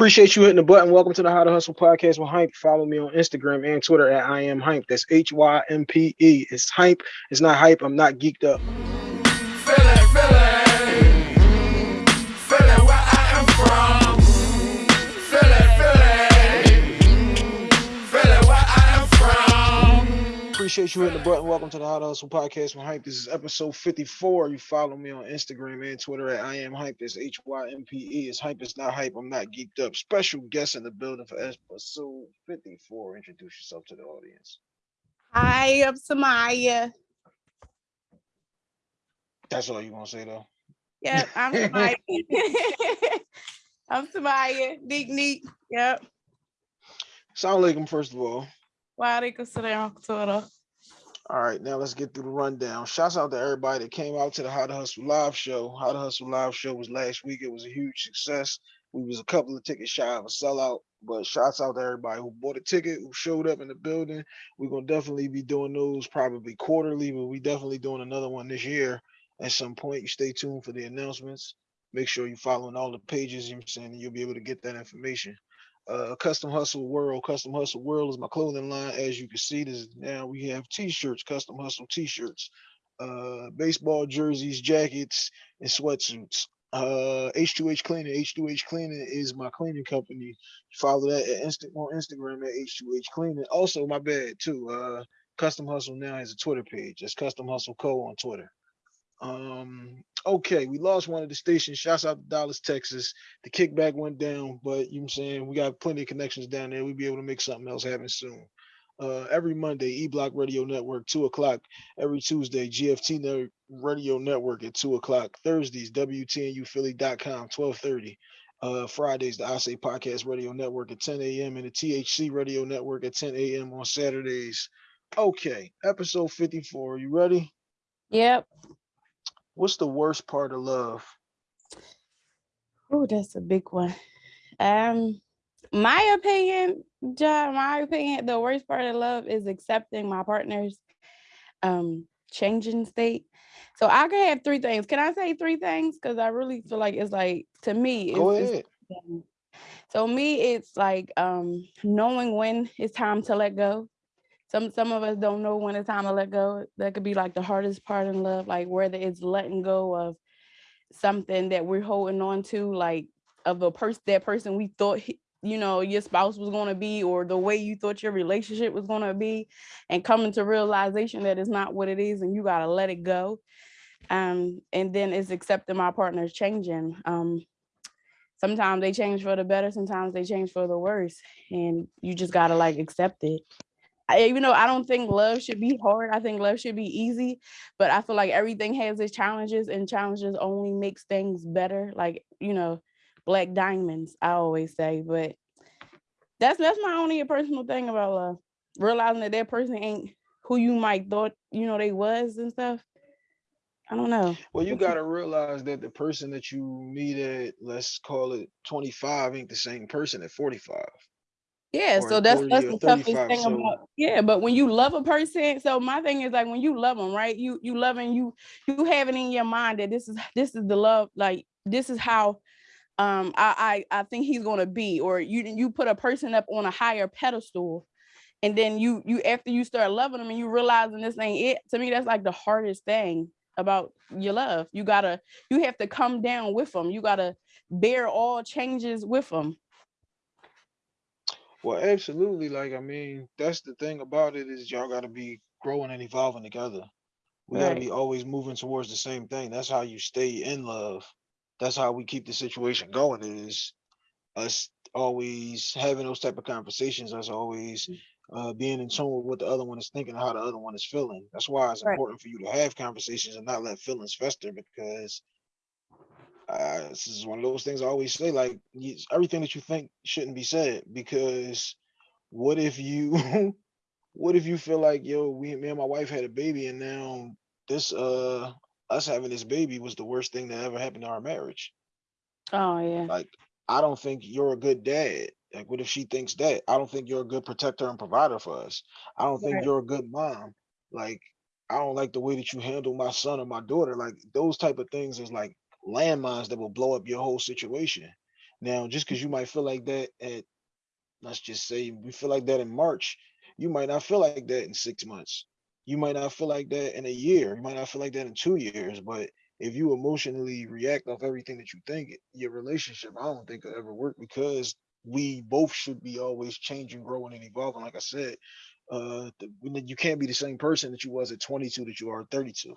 Appreciate you hitting the button. Welcome to the How to Hustle podcast with Hympe. Follow me on Instagram and Twitter at I am Hympe. That's H Y M P E. It's Hympe. It's not hype. I'm not geeked up. Appreciate you hitting the button. Welcome to the How to Hustle podcast with Hympe. This is episode 54. You follow me on Instagram and Twitter at I am Hympe. That's H Y M P E. It's Hympe. It's not hype. I'm not geeked up. Special guest in the building for episode 54. Introduce yourself to the audience. Hi, I'm Samaya. That's all you want to say though. Yep, I'm Samaya. I'm Samaya. Neek neek. Yep. Sound like him first of all. Walaikum salam Twitter. All right, now let's get through the rundown. Shouts out to everybody that came out to the How to Hustle live show. How to Hustle live show was last week. It was a huge success. We was a couple of tickets shy of a sellout, but shouts out to everybody who bought a ticket, who showed up in the building. We're gonna definitely be doing those probably quarterly, but we definitely doing another one this year at some point. You stay tuned for the announcements. Make sure you're following all the pages, you know I'm saying, and you'll be able to get that information uh, Custom Hustle World. Custom Hustle World is my clothing line. As you can see, this now we have t-shirts, Custom Hustle t-shirts, uh, baseball jerseys, jackets, and sweatsuits. Uh, H2H Cleaning. H2H Cleaning is my cleaning company. Follow that at Insta on Instagram at H2H Cleaning. Also, my bad too. Uh, Custom Hustle now has a Twitter page. It's Custom Hustle Co on Twitter. Um, okay, we lost one of the stations. Shouts out to Dallas, Texas. The kickback went down, but you know what I'm saying we got plenty of connections down there. We'll be able to make something else happen soon. Uh, every Monday, E Block Radio Network, two o'clock. Every Tuesday, GFT Radio Network at two o'clock. Thursdays, WTNUphilly.com, 1230. Uh, Fridays, the I Say Podcast Radio Network at 10 a.m. and the THC Radio Network at 10 a.m. on Saturdays. Okay, episode 54. You ready? Yep. What's the worst part of love? Oh, that's a big one. Um, my opinion, John, my opinion, the worst part of love is accepting my partner's um changing state. So I can have three things. Can I say three things? Because I really feel like it's like to me, Go ahead. it's so me, it's like um knowing when it's time to let go. Some some of us don't know when it's time to let go. That could be like the hardest part in love, like whether it's letting go of something that we're holding on to, like of a person that person we thought he- you know your spouse was going to be or the way you thought your relationship was going to be and coming to realization that it's not what it is and you got to let it go. Um and then it's accepting my partner's changing. Um sometimes they change for the better sometimes they change for the worse and you just got to like accept it I, even though I don't think love should be hard, I think love should be easy. But I feel like everything has its challenges, and challenges only makes things better. Like you know, black diamonds. I always say, but that's that's my only personal thing about love. Realizing that that person ain't who you might thought you know they was and stuff. I don't know. Well, you got to realize that the person that you meet at, let's call it 25, ain't the same person at 45. Yeah, so that's that's the toughest thing so- about yeah. But when you love a person, so my thing is like when you love them, right? You you loving you you have it in your mind that this is this is the love, like this is how um I I, I think he's gonna be, or you you put a person up on a higher pedestal, and then you you after you start loving them and you realizing this ain't it. To me, that's like the hardest thing about your love. You gotta you have to come down with them. You gotta bear all changes with them. Well, absolutely. Like, I mean, that's the thing about it is y'all got to be growing and evolving together. We got to Right. be always moving towards the same thing. That's how you stay in love. That's how we keep the situation going. Is us always having those type of conversations. Us always uh, being in tune with what the other one is thinking, and how the other one is feeling. That's why it's Right. important for you to have conversations and not let feelings fester. Because this is one of those things I always say. Like, you, everything that you think shouldn't be said. Because what if you what if you feel like yo we me and my wife had a baby and now this uh us having this baby was the worst thing that ever happened to our marriage Oh yeah. like i don't think you're a good dad like what if she thinks that i don't think you're a good protector and provider for us i don't think Right. you're a good mom like i don't like the way that you handle my son or my daughter like those type of things is like landmines that will blow up your whole situation Now, just because you might feel like that at, let's just say, we feel like that in March, you might not feel like that in six months. You might not feel like that in a year. You might not feel like that in two years. But if you emotionally react off everything that you think, your relationship, I don't think will ever work because we both should be always changing, growing, and evolving. Like I said, uh, you can't be the same person that you was at 22 that you are at 32.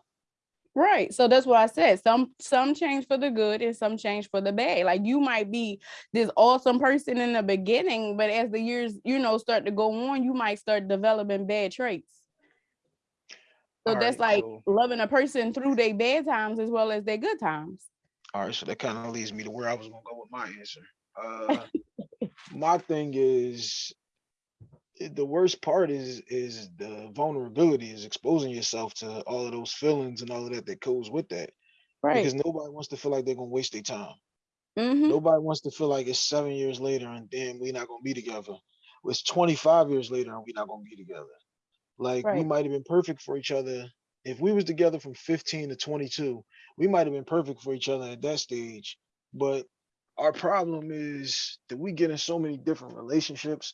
Right. So that's what I said. Some some change for the good and some change for the bad. Like you might be this awesome person in the beginning, but as the years, you know, start to go on, you might start developing bad traits. So All that's right, like so loving a person through their bad times as well as their good times. all right, so that kind of leads me to where I was gonna go with my answer. Uh, my thing is the worst part is is the vulnerability is exposing yourself to all of those feelings and all of that that goes with that. Right. because nobody wants to feel like they're gonna waste their time. Hmm nobody wants to feel like it's seven years later and then we're not gonna be together. It's 25 years later and we're not gonna be together. Like we might have been perfect for each other. If we was together from 15 to 22 we might have been perfect for each other at that stage. But our problem is that we get in so many different relationships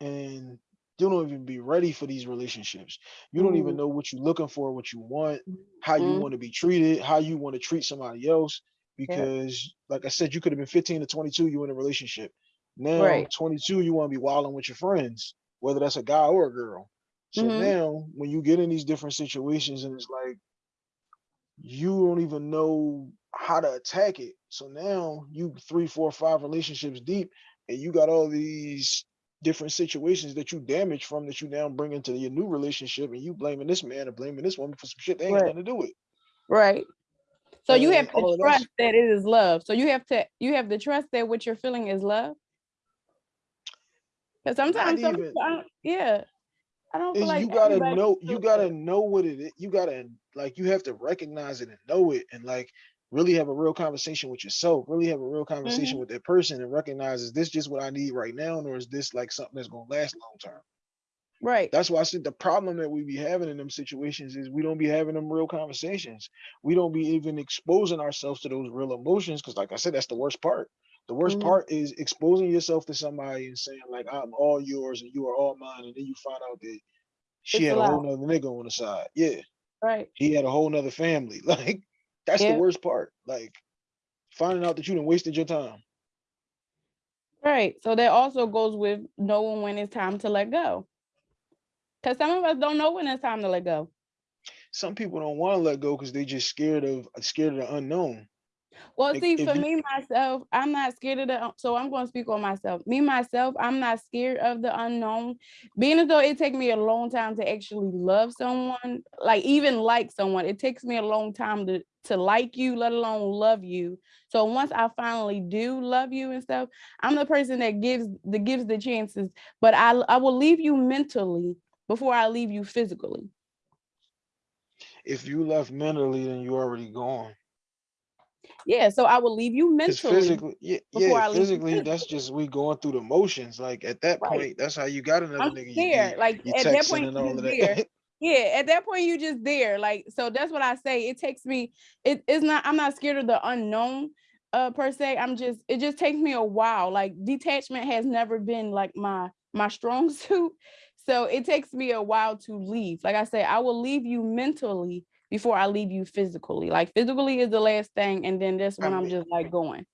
and you don't even be ready for these relationships. You don't even Mm, know what you're looking for, what you want, how you mm, want to be treated, how you want to treat somebody else. Because, like I said, you could have been 15 to 22, you in a relationship. Now, Right. 22, you want to be wilding with your friends, whether that's a guy or a girl. So hmm now, when you get in these different situations, and it's like you don't even know how to attack it. So now you three, four, five relationships deep, and you got all these different situations that you damage from that you now bring into your new relationship, and you blaming this man or blaming this woman for some shit they ain't Right. nothing to do with. Right. So you have to all of that's trust that it is love. So you have to you have to trust that what you're feeling is love. Because sometimes even I don't, yeah, I don't feel like you gotta know you gotta know what it is. You gotta like you have to recognize it and know it and like really have a real conversation with yourself, really have a real conversation hmm with that person and recognize is this just what I need right now, or is this like something that's gonna last long term? Right. That's why I said the problem that we be having in them situations is we don't be having them real conversations. We don't be even exposing ourselves to those real emotions. Cause like I said, that's the worst part. The worst hmm part is exposing yourself to somebody and saying like I'm all yours and you are all mine, and then you find out that she It's had a whole nother nigga on the side. Yeah, Right. he had a whole nother family. Like that's the worst part. Like finding out that you done wasted your time. Right. So that also goes with knowing when it's time to let go. Because some of us don't know when it's time to let go. Some people don't want to let go because they just scared of scared of the unknown. Well, see, for you me myself, I'm not scared of the. So I'm going to speak on myself. Me myself, I'm not scared of the unknown. Being as though it takes me a long time to actually love someone, like even like someone, it takes me a long time to to like you, let alone love you. So once I finally do love you and stuff, I'm the person that gives that gives the chances. But I I will leave you mentally before I leave you physically. if you left mentally, then you already gone. Yeah. So I will leave you mentally physically, yeah, yeah, I leave you physically, that's just we going through the motions. Like at that Right. point, that's how you got another I'm nigga. You Like you at that point point, you all just there. that. Yeah, at that point, you just there. Like so, that's what I say. It takes me. It is not. I'm not scared of the unknown, uh, per se. I'm just. It just takes me a while. Like detachment has never been like my my strong suit, so it takes me a while to leave. Like I say, I will leave you mentally before I leave you physically. Like physically is the last thing, and then that's I when I'm mean, just like going.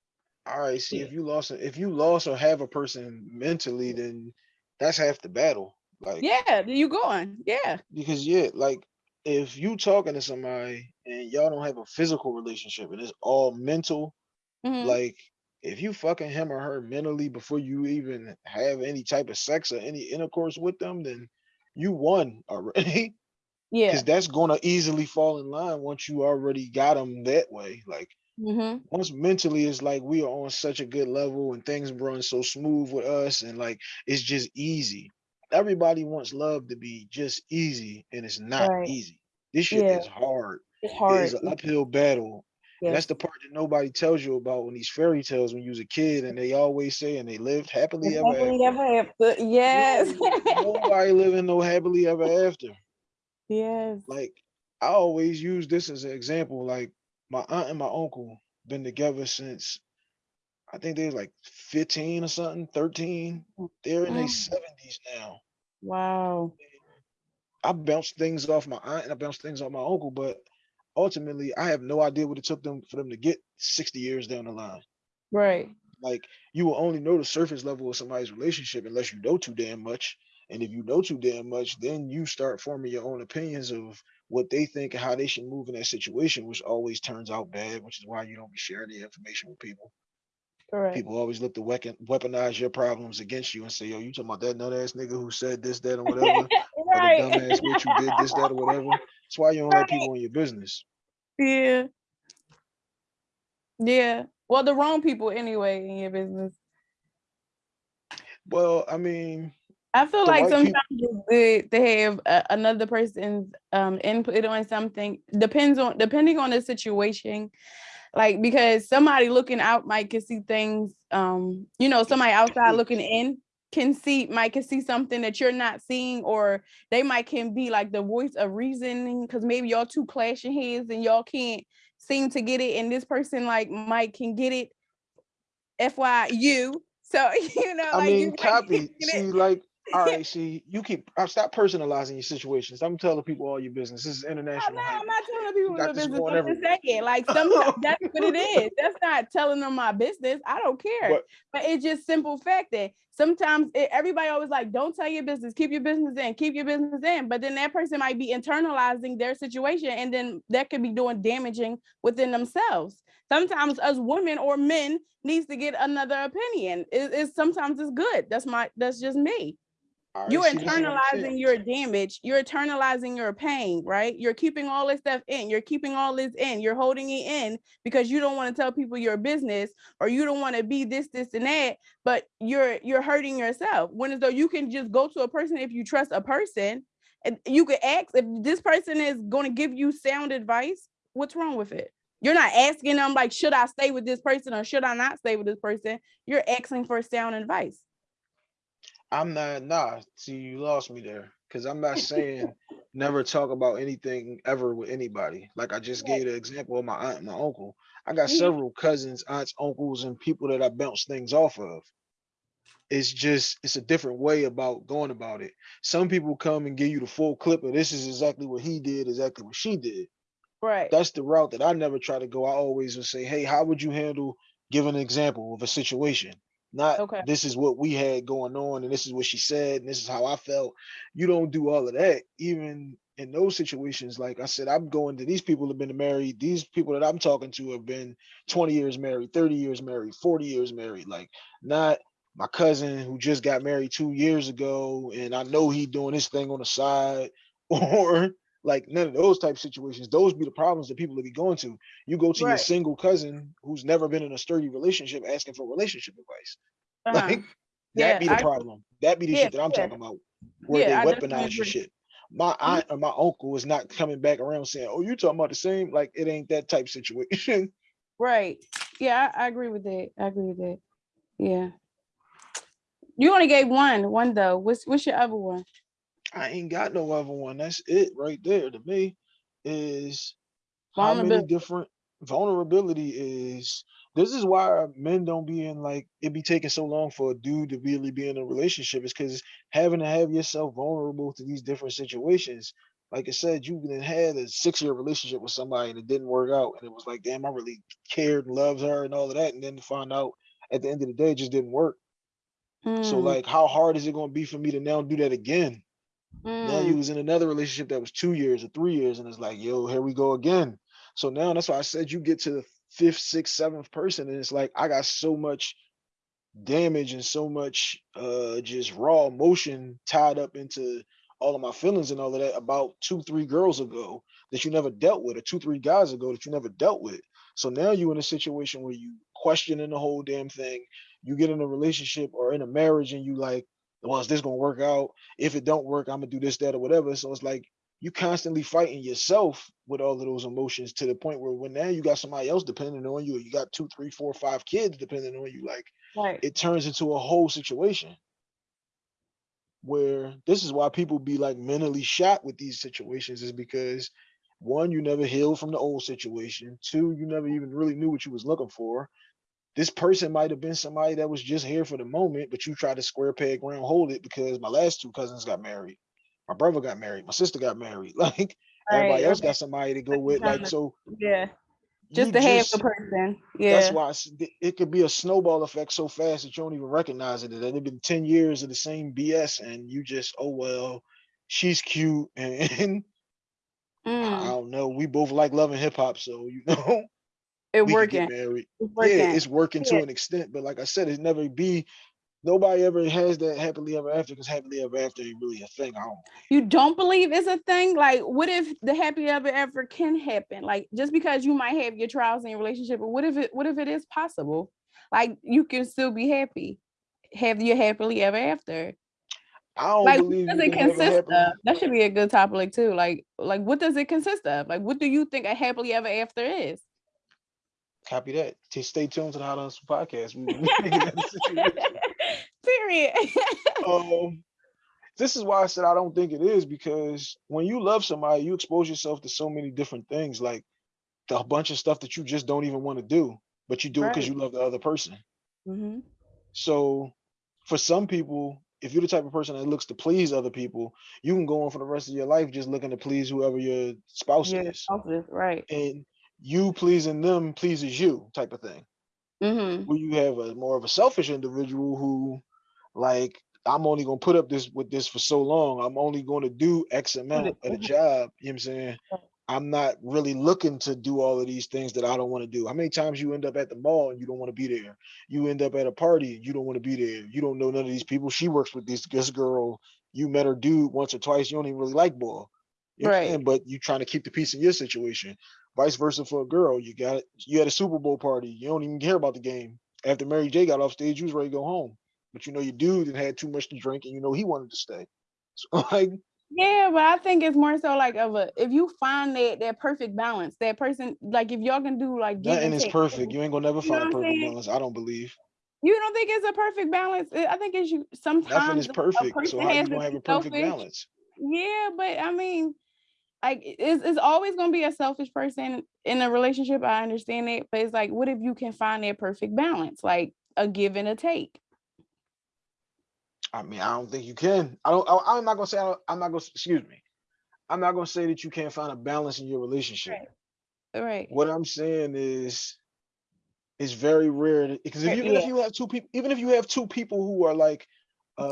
all right. See, Yeah. if you lost, if you lost or have a person mentally, then that's half the battle. Like Yeah, you going? Yeah. because yeah, like if you talking to somebody and y'all don't have a physical relationship and it's all mental, hmm like if you fucking him or her mentally before you even have any type of sex or any intercourse with them, then you won already. Yeah. Because that's gonna easily fall in line once you already got them that way. Like hmm once mentally it's like we are on such a good level and things run so smooth with us and like it's just easy. Everybody wants love to be just easy and it's not Right. easy. This shit Yeah. is hard. It's hard. is an uphill battle. And that's the part that nobody tells you about when these fairy tales when you was a kid and they always say and they lived happily ever happily after. ever after. Yes. No, nobody living no happily ever after. Yes. Like I always use this as an example. Like my aunt and my uncle been together since I think they're like 15 or something, 13. They're in their Mm. 70s now. Wow. I bounced things off my aunt and I bounced things off my uncle, but ultimately I have no idea what it took them for them to get 60 years down the line. Right. Like you will only know the surface level of somebody's relationship unless you know too damn much. And if you know too damn much, then you start forming your own opinions of what they think and how they should move in that situation, which always turns out bad, which is why you don't be sharing the information with people. Correct. People always look to weaponize your problems against you and say, yo, you talking about that nut ass nigga who said this, that, or whatever, or the right. dumbass bitch who did this, that, or whatever. That's why you don't let people in your business. Yeah. Yeah. Well, the wrong people anyway in your business. Well, I mean, I feel The like sometimes peop- it's good to have a, another person's um input on something. Depends on depending on the situation. Like because somebody looking out might can see things. Um, you know, somebody outside looking in can see might can see something that you're not seeing, or they might can be like the voice of reasoning because maybe y'all two clashing heads and y'all can't seem to get it, and this person like Mike can get it. FY you. So you know, I like you mean, copy. See, like, all right, see, you keep I stop personalizing your situations. I'm telling people all your business. This is international. no. I'm not telling people the business. I'm just saying, like sometimes that's what it is. That's not telling them my business. I don't care. But- But, it's just simple fact that sometimes it, everybody always like, don't tell your business, keep your business in, keep your business in. But then that person might be internalizing their situation, and then that could be doing damaging within themselves. Sometimes us women or men needs to get another opinion. It, it's sometimes it's good. That's my that's just me you're see, this is what I'm saying. internalizing your damage you're internalizing your pain right? You're keeping all this stuff in you're keeping all this in you're holding it in because you don't want to tell people your business or you don't want to be this this and that but you're you're hurting yourself. When as though you can just go to a person if you trust a person and you could ask if this person is going to give you sound advice what's wrong with it? You're not asking them like should i stay with this person or should i not stay with this person? You're asking for sound advice I'm not nah. See, you lost me there. Cause I'm not saying never talk about anything ever with anybody. Like I just gave the example of my aunt and my uncle. I got Mhm. several cousins, aunts, uncles, and people that I bounce things off of. It's just it's a different way about going about it. Some people come and give you the full clip of this is exactly what he did, exactly what she did. right That's the route that I never try to go. I always would say, hey, how would you handle give an example of a situation? Not Okay. this is what we had going on and this is what she said and this is how I felt. You don't do all of that. Even in those situations, like I said, I'm going to these people have been married. These people that I'm talking to have been 20 years married, 30 years married, 40 years married. Like not my cousin who just got married two years ago and I know he doing this thing on the side or like none of those type situations. Those be the problems that people will be going to. You go to your single cousin who's never been in a sturdy relationship asking for relationship advice. Uh-huh. Like Yeah, that be the I- problem. That be the Yeah, shit that I'm yeah. talking about. Where they weaponize your shit. My aunt or my uncle is not coming back around saying, "Oh, you talking about the same?" Like it ain't that type situation. Right. Yeah, I, I agree with that. I agree with that. Yeah. You only gave one, one though. What's what's your other one? I ain't got no other one. That's it right there to me. Is how many different vulnerability is this is why men don't be in like it be taking so long for a dude to really be in a relationship is because having to have yourself vulnerable to these different situations like I said, you then had a six-year relationship with somebody and it didn't work out, and it was like, damn, I really cared and loved her and all of that, and then to find out at the end of the day, it just didn't work. So Mm, like, how hard is it going to be for me to now do that again? Now you mm, was in another relationship that was two years or three years, and it's like, yo, here we go again. So now that's why I said you get to the fifth, sixth, seventh person, and it's like I got so much damage and so much uh just raw emotion tied up into all of my feelings and all of that about two, three girls ago that you never dealt with, or two, three guys ago that you never dealt with. So now you're in a situation where you questioning the whole damn thing. You get in a relationship or in a marriage and you like, well, is this gonna work out? If it don't work, I'm gonna do this, that, or whatever. So it's like you constantly fighting yourself with all of those emotions to the point where when now you got somebody else depending on you, or you got two, three, four, five kids depending on you, like right. it turns into a whole situation where this is why people be like mentally shot with these situations is because one, you never healed from the old situation. Two, you never even really knew what you was looking for. This person might have been somebody that was just here for the moment, but you tried to square peg round hold it because my last two cousins got married. My brother got married, my sister got married. Like everybody Right, else okay. got somebody to go with. Like so Yeah. Just to have the person. that's why I it could be a snowball effect so fast that you don't even recognize it. That it'd been 10 years of the same BS and you just, oh well, she's cute and I Mm, don't know. We both like loving hip hop, so you know it we could get working. It's Yeah, working. it's working Yeah. to an extent, but like I said, it never be nobody ever has that happily ever after because happily ever after ain't really a thing. I don't You don't believe it's a thing? Like, what if the happy ever ever can happen? Like, just because you might have your trials in your relationship, but what if it what if it is possible? Like, you can still be happy, have your happily ever after. I don't Like, believe does it consist of? That should be a good topic too. Like, like what does it consist of? Like, what do you think a happily ever after is? Copy that. T- Stay tuned to the How to Hustle podcast. We will be making that situation. Period. um this is why I said I don't think it is because when you love somebody, you expose yourself to so many different things, like the- a bunch of stuff that you just don't even want to do, but you do it because you love the other person. hmm So for some people, if you're the type of person that looks to please other people, you can go on for the rest of your life just looking to please whoever your spouse Yeah, is. spouses, right. And you pleasing them pleases you type of thing. hmm Where you have a more of a selfish individual who like I'm only gonna put up this with this for so long. I'm only gonna do X amount at a job. You know what I'm saying? I'm not really looking to do all of these things that I don't want to do. How many times you end up at the mall and you don't want to be there? You end up at a party and you don't want to be there. You don't know none of these people. She works with this this girl. You met her dude once or twice. You don't even really like ball. You know Right. But you trying to keep the peace in your situation. Vice versa for a girl. You got it. You had a Super Bowl party. You don't even care about the game. After Mary J got off stage, you was ready to go home. But you know your dude had had too much to drink and you know he wanted to stay. So like Yeah, but I think it's more so like of a if you find that that perfect balance, that person like if y'all can do like nothing and is perfect. You ain't gonna never You know find a perfect balance. I don't believe. You don't think it's a perfect balance? I think it's you sometimes Nothing is perfect. So how you gonna have a perfect selfish. balance? Yeah, but I mean, like it's it's always gonna be a selfish person in a relationship. I understand it, but it's like, what if you can find that perfect balance, like a give and a take? I mean, I don't think you can. I don't. I, I'm not gonna say. I don't, I'm not gonna. Excuse me. I'm not gonna say that you can't find a balance in your relationship. Right. Right. What I'm saying is, it's very rare because if even if you have two people, even if you have two people who are like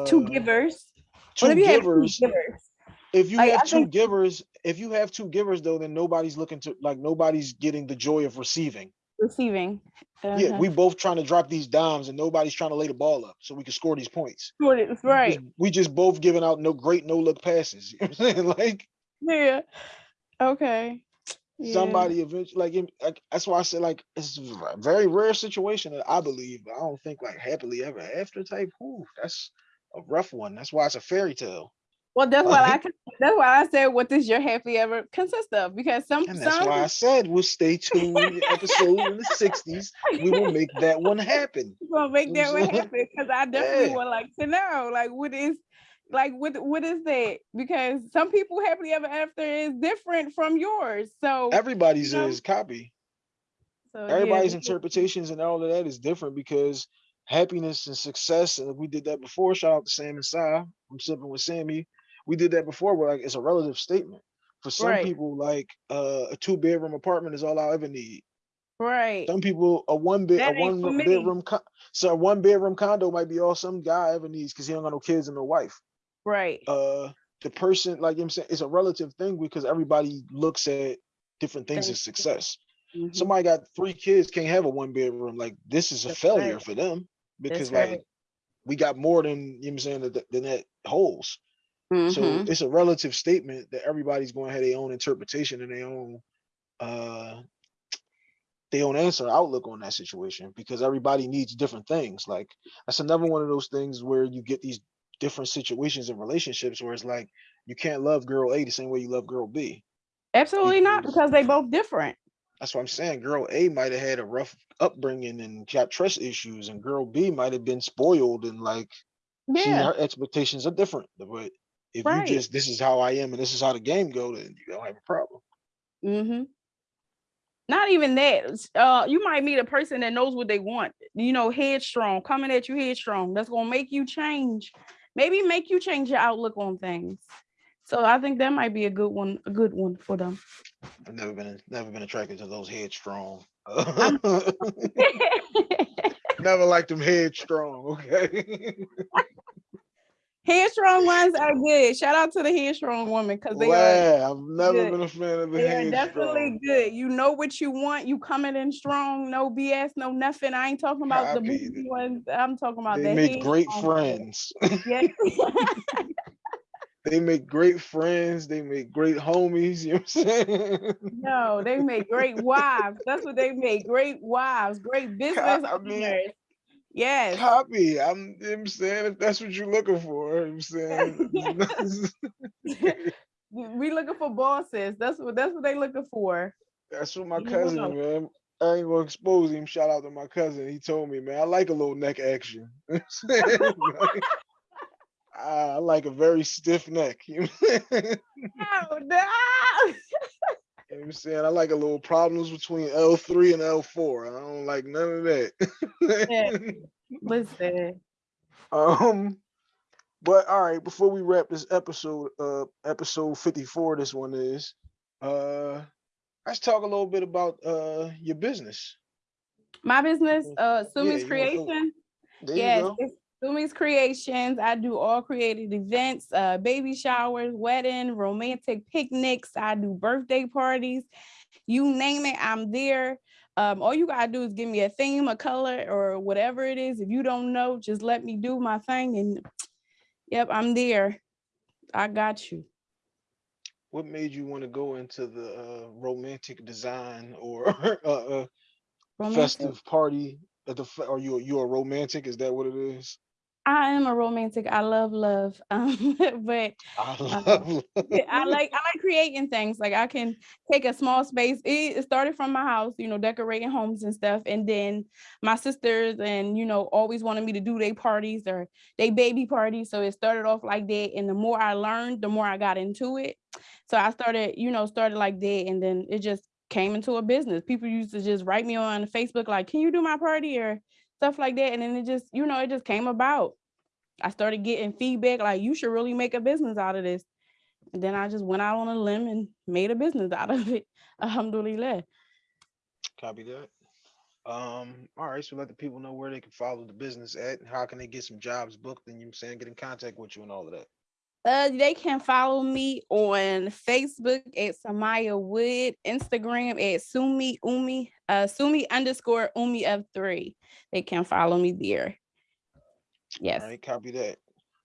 Two uh, givers. two What if you have two givers, givers? If you Like, have I two think- givers, if you have two givers though, then nobody's looking to like nobody's getting the joy of receiving. Receiving. Yeah, Uh-huh. we both trying to drop these dimes and nobody's trying to lay the ball up so we can score these points. It- We just- right. We just both giving out no great no look passes. You know what I'm saying? Like Yeah. Okay. Yeah. somebody eventually like, like that's why I said like it's a very rare situation that I believe, but I don't think like happily ever after type. Ooh, that's a rough one. That's why it's a fairy tale. Well, that's why I that's why I said what does your happy ever consist of? Because some And that's some why I said we'll stay tuned in episode in the 60s. We will make that one happen. We'll make that one what I'm saying? happen because I definitely Yeah. would like to know like what is like what what is that? Because some people happily ever after is different from yours. So Everybody's know, is copy. so everybody's is- interpretations and all of that is different because happiness and success, and we did that before. Shout out to Sam and Si. I'm sipping with Sammy. We did that before, where like it's a relative statement. For some Right. people, like uh, a two bedroom apartment is all I ever need. right. Some people, a one bed, a That one bedroom, so a one bedroom condo might be all some guy ever needs because he don't got no kids and no wife. Right. Uh, the person, like I'm saying, it's a relative thing because everybody looks at different things as success Mhm. somebody got three kids can't have a one bedroom like this is a That's failure right. for them because right. like we got more than you know what I'm saying than that holds so Mhm. it's a relative statement that everybody's going to have their own interpretation and their own uh their own answer outlook on that situation because everybody needs different things like that's another one of those things where you get these different situations and relationships where it's like you can't love girl a the same way you love girl b Absolutely not because- they both different. That's what I'm saying. Girl A might have had a rough upbringing and got trust issues, and girl B might have been spoiled and like Yeah. her expectations are different. But if Right. you just this is how I am and this is how the game go, then you don't have a problem. Mm-hmm. not even that. Uh, you might meet a person that knows what they want. You know, headstrong, coming at you headstrong. That's gonna make you change. Maybe make you change your outlook on things. So I think that might be a good one, a good one for them. I've never been never been attracted to those headstrong. never liked them headstrong. Okay. headstrong ones are good. Shout out to the headstrong woman because they wow, are. I've never good. been a fan of the They are definitely good. You know what you want. You coming in strong. No BS. No nothing. I ain't talking about Copy. the bougie ones. I'm talking about. The They make great friends. They make great friends. They make great homies. You know what I'm saying? No, they make great wives. That's what they make. Great wives. Great business I mean, owners. Yes. Copy. I'm, I'm saying if that's what you're looking for, I'm saying. we looking for bosses. That's what that's what they looking for. That's what my cousin, man. I ain't gonna expose him. Shout out to my cousin. He told me, man, I like a little neck action. I like a very stiff neck. You know? oh, no. You know what I'm saying? I like a little problems between L3 and L4. I don't like none of that. yeah. Listen. Um, but all right, before we wrap this episode, uh episode 54, this one is, uh let's talk a little bit about uh your business. My business, uh Sumi's yeah, Creation. Yes, it's Sumi's Creations. I do all creative events, uh, baby showers, wedding, romantic picnics. I do birthday parties. You name it, I'm there. Um, all you gotta do is give me a theme, a color, or whatever it is. If you don't know, just let me do my thing. And yep, I'm there. I got you. What made you want to go into the uh, romantic design or uh, uh, romantic. festive party at the? Are you you a romantic? Is that what it is? I am a romantic. I love love. Um, but I, uh, love I like I like creating things. Like I can take a small space. It started from my house, you know, decorating homes and stuff. And then my sisters and you know always wanted me to do their parties or they baby parties. So it started off like that. And the more I learned, the more I got into it. So I started, you know, started like that, and then it just came into a business. People used to just write me on Facebook like, "Can you do my party?" or stuff like that. And then it just, you know, it just came about. I started getting feedback like you should really make a business out of this. And then I just went out on a limb and made a business out of it. Alhamdulillah. Copy that. Um, all right, so let the people know where they can follow the business at and how can they get some jobs booked and you know saying get in contact with you and all of that. Uh, they can follow me on Facebook at Samaya Wood, Instagram at Sumi Umi, uh, Sumi underscore Umi of three. They can follow me there. Yes. All right, copy that.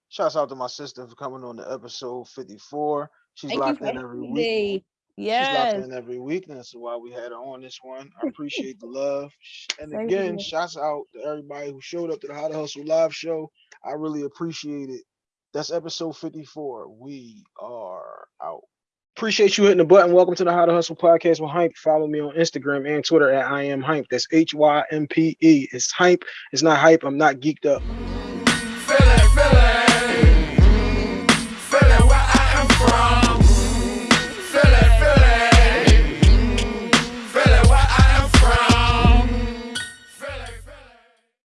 Shouts out to my sister for coming on the episode 54. She's Thank locked in every week. Yes. She's locked in every week. That's why we had her on this one. I appreciate the love. And again, shouts out to everybody who showed up to the How to Hustle live show. I really appreciate it. That's episode 54. We are out. Appreciate you hitting the button. Welcome to the How to Hustle podcast with Hympe. Follow me on Instagram and Twitter at I am Hympe. That's H Y M P E. It's Hympe. It's not hype. I'm not geeked up.